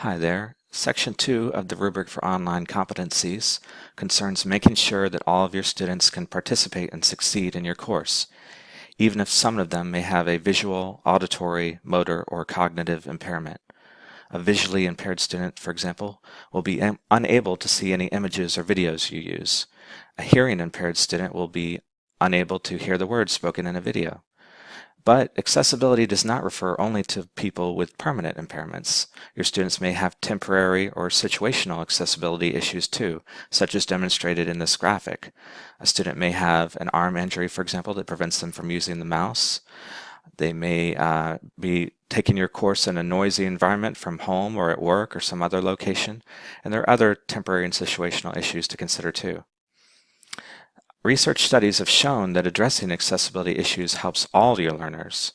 Hi there. Section 2 of the rubric for online competencies concerns making sure that all of your students can participate and succeed in your course, even if some of them may have a visual, auditory, motor, or cognitive impairment. A visually impaired student, for example, will be unable to see any images or videos you use. A hearing impaired student will be unable to hear the words spoken in a video. But accessibility does not refer only to people with permanent impairments. Your students may have temporary or situational accessibility issues too, such as demonstrated in this graphic. A student may have an arm injury, for example, that prevents them from using the mouse. They may uh, be taking your course in a noisy environment from home or at work or some other location. And there are other temporary and situational issues to consider too. Research studies have shown that addressing accessibility issues helps all your learners.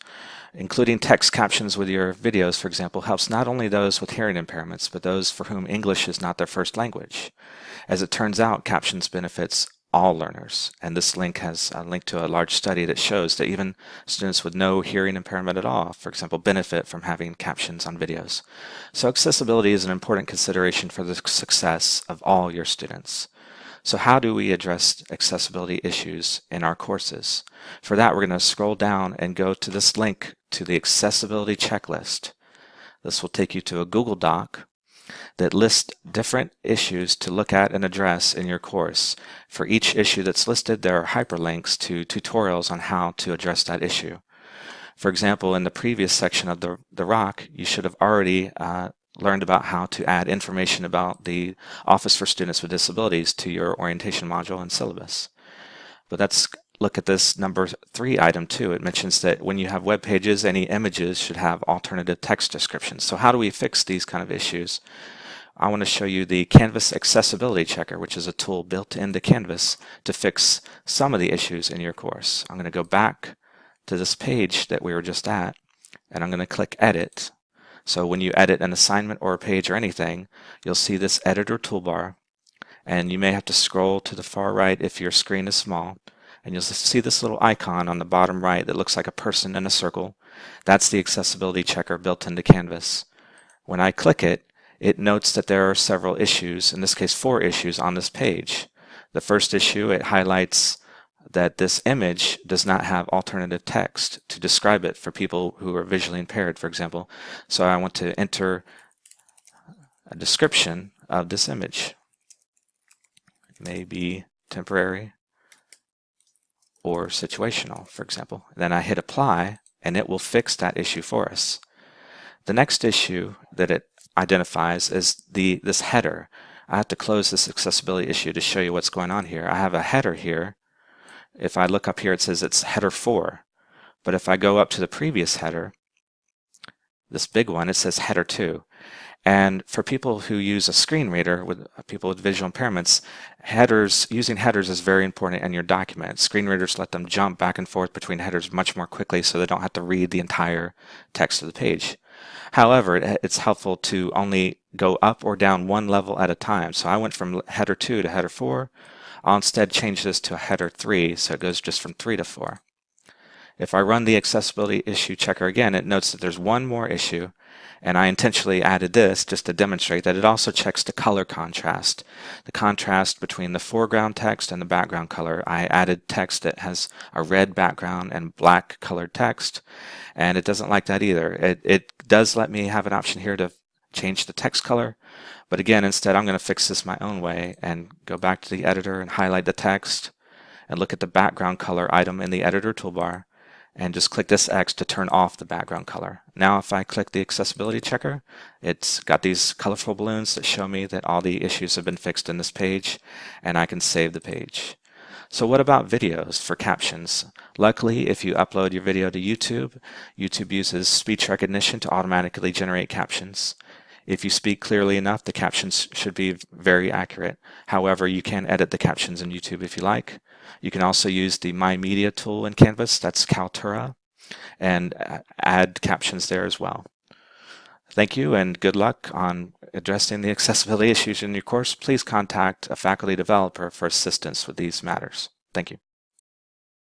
Including text captions with your videos, for example, helps not only those with hearing impairments, but those for whom English is not their first language. As it turns out, captions benefits all learners, and this link has a link to a large study that shows that even students with no hearing impairment at all, for example, benefit from having captions on videos. So accessibility is an important consideration for the success of all your students. So how do we address accessibility issues in our courses? For that, we're going to scroll down and go to this link to the accessibility checklist. This will take you to a Google Doc that lists different issues to look at and address in your course. For each issue that's listed, there are hyperlinks to tutorials on how to address that issue. For example, in the previous section of the, the ROC, you should have already uh, learned about how to add information about the Office for Students with Disabilities to your orientation module and syllabus. But let's look at this number three item too. It mentions that when you have web pages, any images should have alternative text descriptions. So how do we fix these kind of issues? I want to show you the Canvas Accessibility Checker, which is a tool built into Canvas to fix some of the issues in your course. I'm going to go back to this page that we were just at, and I'm going to click Edit, so when you edit an assignment or a page or anything, you'll see this editor toolbar and you may have to scroll to the far right if your screen is small and you'll see this little icon on the bottom right that looks like a person in a circle. That's the accessibility checker built into Canvas. When I click it, it notes that there are several issues, in this case four issues on this page. The first issue, it highlights that this image does not have alternative text to describe it for people who are visually impaired, for example. So I want to enter a description of this image. May be temporary or situational, for example. Then I hit apply and it will fix that issue for us. The next issue that it identifies is the this header. I have to close this accessibility issue to show you what's going on here. I have a header here if I look up here, it says it's header 4. But if I go up to the previous header, this big one, it says header 2. And for people who use a screen reader, with uh, people with visual impairments, headers using headers is very important in your document. Screen readers let them jump back and forth between headers much more quickly so they don't have to read the entire text of the page. However, it's helpful to only go up or down one level at a time. So I went from header 2 to header 4, I'll instead change this to a header 3 so it goes just from 3 to 4. If I run the accessibility issue checker again, it notes that there's one more issue and I intentionally added this just to demonstrate that it also checks the color contrast. The contrast between the foreground text and the background color. I added text that has a red background and black colored text and it doesn't like that either. It, it does let me have an option here to change the text color. But again, instead, I'm going to fix this my own way and go back to the editor and highlight the text and look at the background color item in the editor toolbar and just click this X to turn off the background color. Now if I click the accessibility checker, it's got these colorful balloons that show me that all the issues have been fixed in this page and I can save the page. So what about videos for captions? Luckily, if you upload your video to YouTube, YouTube uses speech recognition to automatically generate captions. If you speak clearly enough, the captions should be very accurate. However, you can edit the captions in YouTube if you like. You can also use the My Media tool in Canvas, that's Kaltura, and add captions there as well. Thank you and good luck on addressing the accessibility issues in your course. Please contact a faculty developer for assistance with these matters. Thank you.